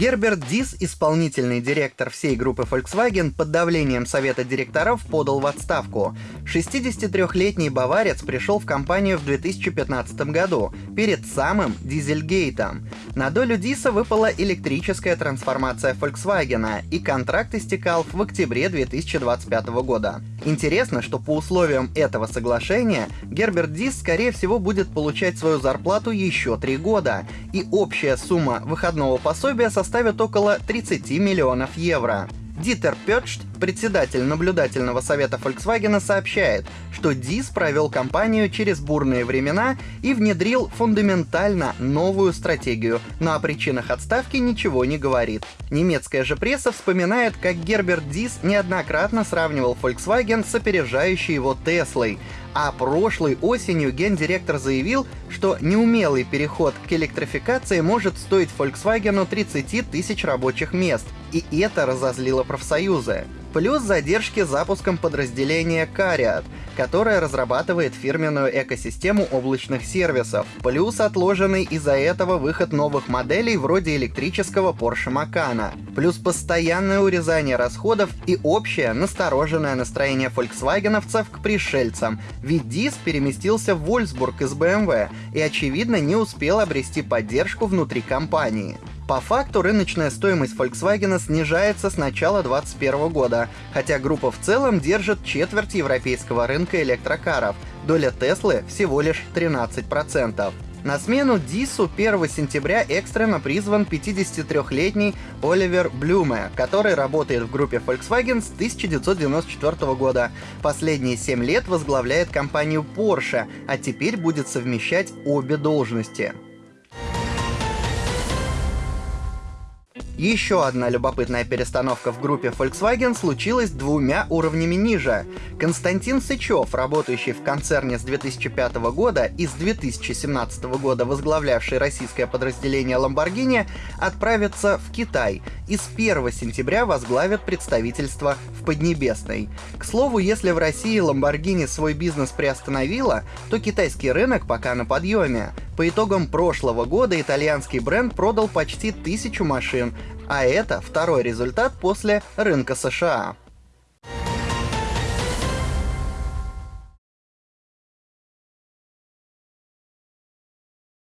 Герберт Дис, исполнительный директор всей группы Volkswagen, под давлением совета директоров подал в отставку. 63-летний баварец пришел в компанию в 2015 году, перед самым Дизельгейтом. На долю Диса выпала электрическая трансформация Volkswagen, и контракт истекал в октябре 2025 года. Интересно, что по условиям этого соглашения Герберт Дис, скорее всего, будет получать свою зарплату еще три года, и общая сумма выходного пособия составит около 30 миллионов евро. Дитер Петшт, председатель наблюдательного совета Volkswagen, сообщает, что Дис провел компанию через бурные времена и внедрил фундаментально новую стратегию, но о причинах отставки ничего не говорит. Немецкая же пресса вспоминает, как Герберт Дис неоднократно сравнивал Volkswagen с опережающей его Теслой, а прошлой осенью гендиректор заявил, что неумелый переход к электрификации может стоить Volkswagen 30 тысяч рабочих мест, и это разозлило профсоюзы. Плюс задержки с запуском подразделения Cariat, которое разрабатывает фирменную экосистему облачных сервисов. Плюс отложенный из-за этого выход новых моделей вроде электрического Porsche Macan. Плюс постоянное урезание расходов и общее настороженное настроение фольксвагеновцев к пришельцам, ведь Дис переместился в Вольсбург из BMW и, очевидно, не успел обрести поддержку внутри компании. По факту рыночная стоимость Volkswagen снижается с начала 2021 года, хотя группа в целом держит четверть европейского рынка электрокаров, доля Теслы всего лишь 13%. На смену Дису 1 сентября экстренно призван 53-летний Оливер Блюме, который работает в группе Volkswagen с 1994 года. Последние 7 лет возглавляет компанию Porsche, а теперь будет совмещать обе должности. Еще одна любопытная перестановка в группе Volkswagen случилась двумя уровнями ниже. Константин Сычев, работающий в концерне с 2005 года и с 2017 года возглавлявший российское подразделение Lamborghini, отправится в Китай и с 1 сентября возглавит представительство в Поднебесной. К слову, если в России Lamborghini свой бизнес приостановила, то китайский рынок пока на подъеме. По итогам прошлого года итальянский бренд продал почти тысячу машин, а это второй результат после рынка США.